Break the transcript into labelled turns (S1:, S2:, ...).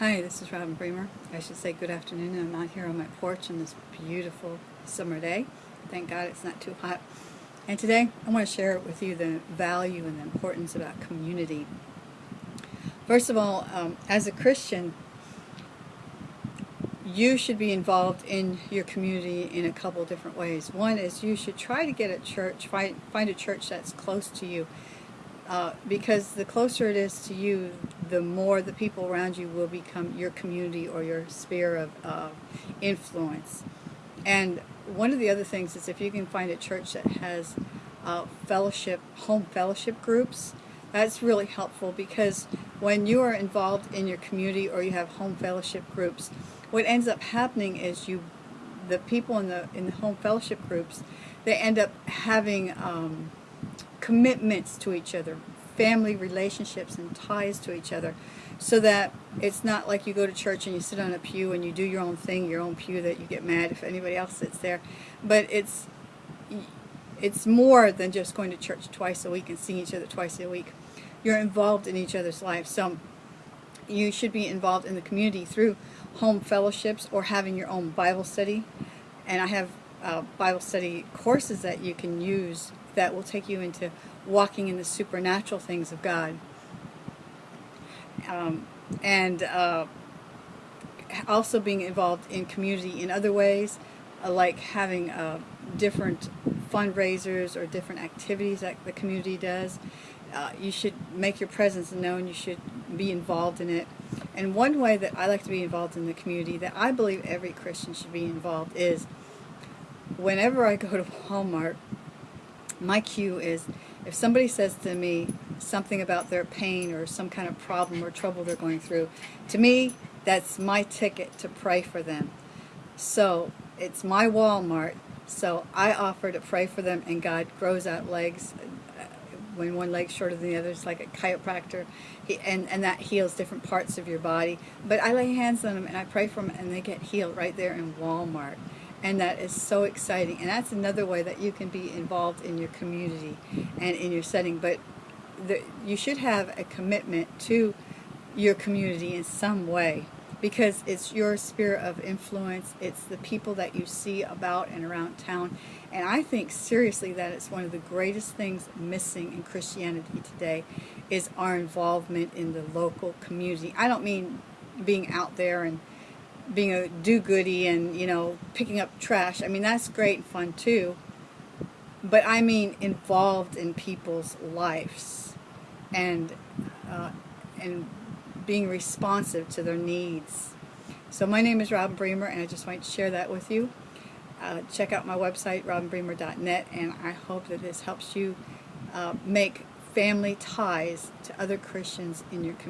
S1: Hi, this is Robin Bremer. I should say good afternoon. I'm out here on my porch on this beautiful summer day. Thank God it's not too hot. And today I want to share with you the value and the importance about community. First of all, um, as a Christian, you should be involved in your community in a couple different ways. One is you should try to get a church, find, find a church that's close to you. Uh, because the closer it is to you, the more the people around you will become your community or your sphere of uh, influence. And one of the other things is if you can find a church that has uh, fellowship, home fellowship groups, that's really helpful because when you are involved in your community or you have home fellowship groups, what ends up happening is you, the people in the in the home fellowship groups, they end up having um, commitments to each other, family relationships and ties to each other, so that it's not like you go to church and you sit on a pew and you do your own thing, your own pew that you get mad if anybody else sits there, but it's it's more than just going to church twice a week and seeing each other twice a week. You're involved in each other's lives. So you should be involved in the community through home fellowships or having your own Bible study. And I have uh, Bible study courses that you can use that will take you into walking in the supernatural things of God. Um, and uh, also being involved in community in other ways, uh, like having uh, different fundraisers or different activities that the community does. Uh, you should make your presence known. You should be involved in it. And one way that I like to be involved in the community that I believe every Christian should be involved is whenever I go to Walmart, my cue is if somebody says to me something about their pain or some kind of problem or trouble they're going through, to me, that's my ticket to pray for them. So it's my Walmart, so I offer to pray for them and God grows out legs uh, when one leg's shorter than the other, it's like a chiropractor, he, and, and that heals different parts of your body. But I lay hands on them and I pray for them and they get healed right there in Walmart and that is so exciting. And that's another way that you can be involved in your community and in your setting. But the, you should have a commitment to your community in some way because it's your sphere of influence. It's the people that you see about and around town. And I think seriously that it's one of the greatest things missing in Christianity today is our involvement in the local community. I don't mean being out there and being a do-goody and, you know, picking up trash. I mean, that's great and fun too. But I mean involved in people's lives and, uh, and being responsive to their needs. So my name is Robin Bremer and I just wanted to share that with you. Uh, check out my website, robinbremer.net, and I hope that this helps you uh, make family ties to other Christians in your community.